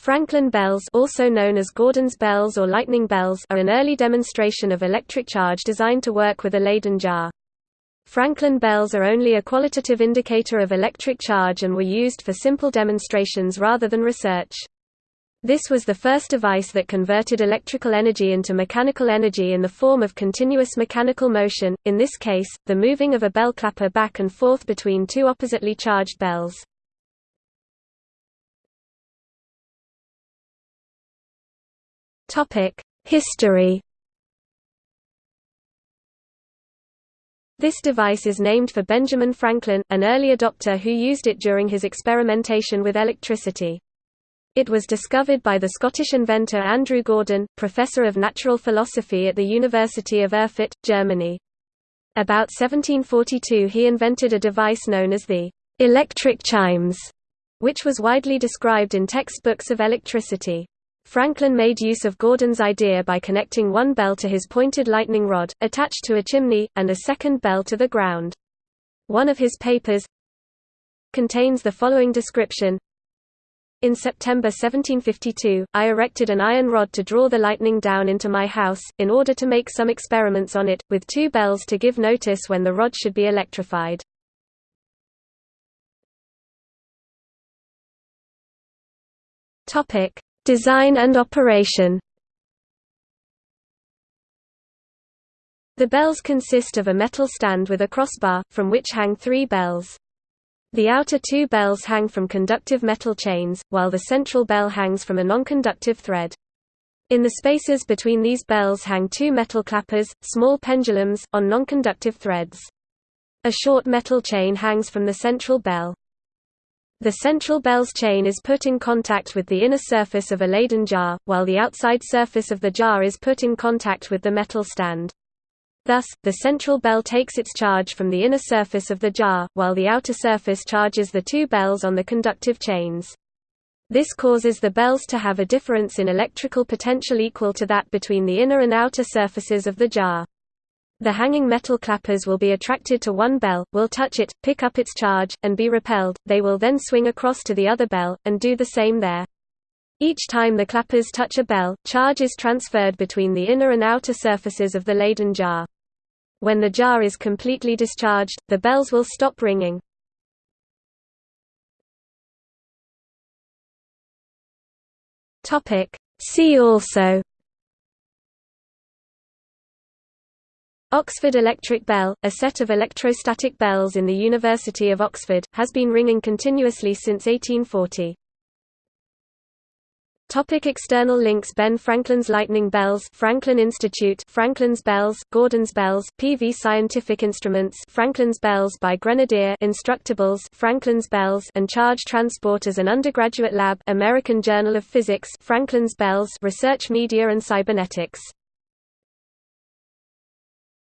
Franklin bells also known as Gordon's bells or lightning bells are an early demonstration of electric charge designed to work with a Leyden jar. Franklin bells are only a qualitative indicator of electric charge and were used for simple demonstrations rather than research. This was the first device that converted electrical energy into mechanical energy in the form of continuous mechanical motion, in this case, the moving of a bell clapper back and forth between two oppositely charged bells. History This device is named for Benjamin Franklin, an early adopter who used it during his experimentation with electricity. It was discovered by the Scottish inventor Andrew Gordon, professor of natural philosophy at the University of Erfurt, Germany. About 1742 he invented a device known as the electric chimes, which was widely described in textbooks of electricity. Franklin made use of Gordon's idea by connecting one bell to his pointed lightning rod, attached to a chimney, and a second bell to the ground. One of his papers contains the following description in September 1752, I erected an iron rod to draw the lightning down into my house, in order to make some experiments on it, with two bells to give notice when the rod should be electrified. Design and operation The bells consist of a metal stand with a crossbar, from which hang three bells. The outer two bells hang from conductive metal chains, while the central bell hangs from a non-conductive thread. In the spaces between these bells hang two metal clappers, small pendulums, on non-conductive threads. A short metal chain hangs from the central bell. The central bell's chain is put in contact with the inner surface of a Leyden jar, while the outside surface of the jar is put in contact with the metal stand. Thus, the central bell takes its charge from the inner surface of the jar, while the outer surface charges the two bells on the conductive chains. This causes the bells to have a difference in electrical potential equal to that between the inner and outer surfaces of the jar. The hanging metal clappers will be attracted to one bell, will touch it, pick up its charge, and be repelled, they will then swing across to the other bell, and do the same there. Each time the clappers touch a bell, charge is transferred between the inner and outer surfaces of the Leyden jar. When the jar is completely discharged, the bells will stop ringing. See also Oxford Electric Bell, a set of electrostatic bells in the University of Oxford, has been ringing continuously since 1840. Topic external links Ben Franklin's Lightning Bells Franklin Institute Franklin's Bells, Gordon's Bells, PV Scientific Instruments Franklin's Bells by Grenadier Instructables Franklin's Bells and Charge Transport as an Undergraduate Lab American Journal of Physics Franklin's Bells Research Media and Cybernetics